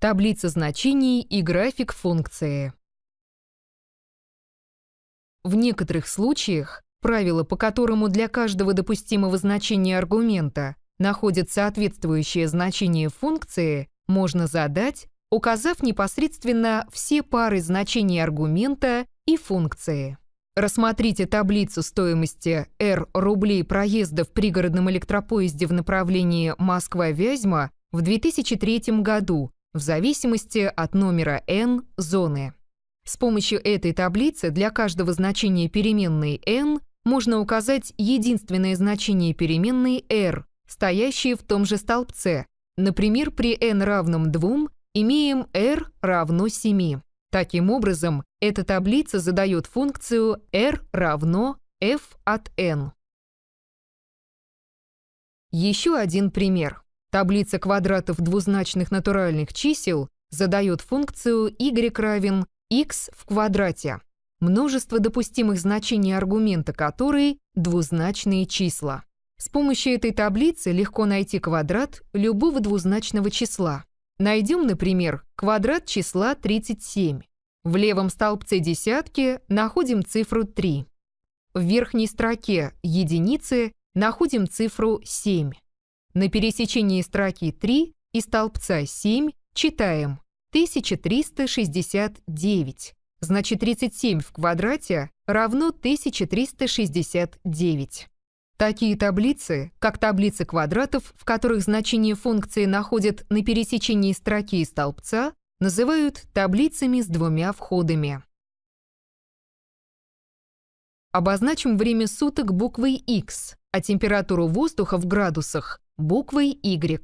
Таблица значений и график функции. В некоторых случаях правило, по которому для каждого допустимого значения аргумента находит соответствующее значение функции, можно задать, указав непосредственно все пары значений аргумента и функции. Рассмотрите таблицу стоимости R рублей проезда в пригородном электропоезде в направлении Москва-Вязьма в 2003 году в зависимости от номера n зоны. С помощью этой таблицы для каждого значения переменной n можно указать единственное значение переменной r, стоящее в том же столбце. Например, при n равном 2 имеем r равно 7. Таким образом, эта таблица задает функцию r равно f от n. Еще один пример. Таблица квадратов двузначных натуральных чисел задает функцию y равен x в квадрате, множество допустимых значений аргумента которой – двузначные числа. С помощью этой таблицы легко найти квадрат любого двузначного числа. Найдем, например, квадрат числа 37. В левом столбце десятки находим цифру 3. В верхней строке единицы находим цифру 7. На пересечении строки 3 и столбца 7 читаем 1369. Значит, 37 в квадрате равно 1369. Такие таблицы, как таблицы квадратов, в которых значение функции находят на пересечении строки и столбца, называют таблицами с двумя входами. Обозначим время суток буквой X, а температуру воздуха в градусах буквой y.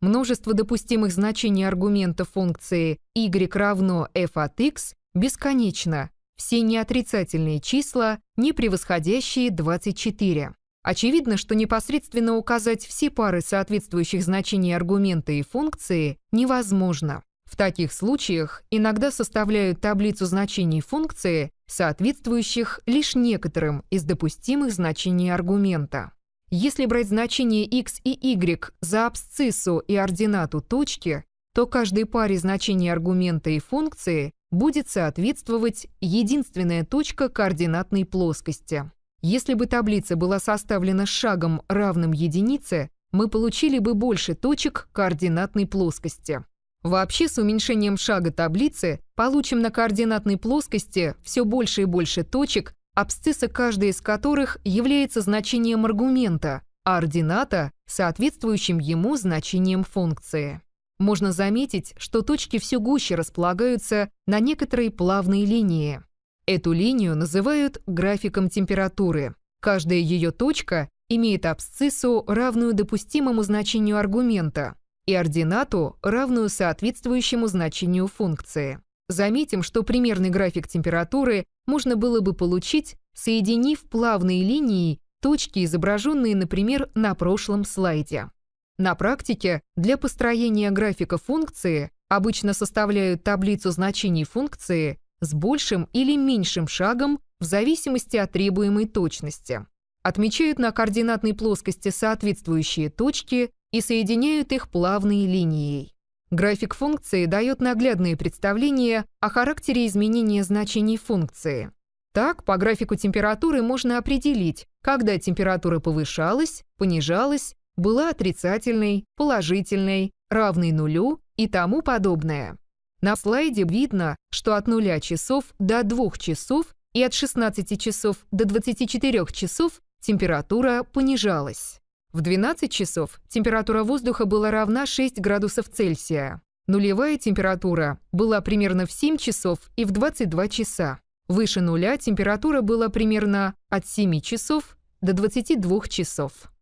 Множество допустимых значений аргумента функции y равно f от x бесконечно, все неотрицательные числа, не превосходящие 24. Очевидно, что непосредственно указать все пары соответствующих значений аргумента и функции невозможно. В таких случаях иногда составляют таблицу значений функции, соответствующих лишь некоторым из допустимых значений аргумента. Если брать значение x и y за абсциссу и ординату точки, то каждой паре значений аргумента и функции будет соответствовать единственная точка координатной плоскости. Если бы таблица была составлена шагом, равным единице, мы получили бы больше точек координатной плоскости. Вообще с уменьшением шага таблицы получим на координатной плоскости все больше и больше точек, абсцисса каждой из которых является значением аргумента, а ордината – соответствующим ему значением функции. Можно заметить, что точки все гуще располагаются на некоторой плавной линии. Эту линию называют графиком температуры. Каждая ее точка имеет абсциссу, равную допустимому значению аргумента, и ординату, равную соответствующему значению функции. Заметим, что примерный график температуры можно было бы получить, соединив плавные линии точки, изображенные, например, на прошлом слайде. На практике для построения графика функции обычно составляют таблицу значений функции с большим или меньшим шагом в зависимости от требуемой точности. Отмечают на координатной плоскости соответствующие точки и соединяют их плавной линией. График функции дает наглядные представления о характере изменения значений функции. Так, по графику температуры можно определить, когда температура повышалась, понижалась, была отрицательной, положительной, равной нулю и тому подобное. На слайде видно, что от 0 часов до 2 часов и от 16 часов до 24 часов температура понижалась. В 12 часов температура воздуха была равна 6 градусов Цельсия. Нулевая температура была примерно в 7 часов и в 22 часа. Выше нуля температура была примерно от 7 часов до 22 часов.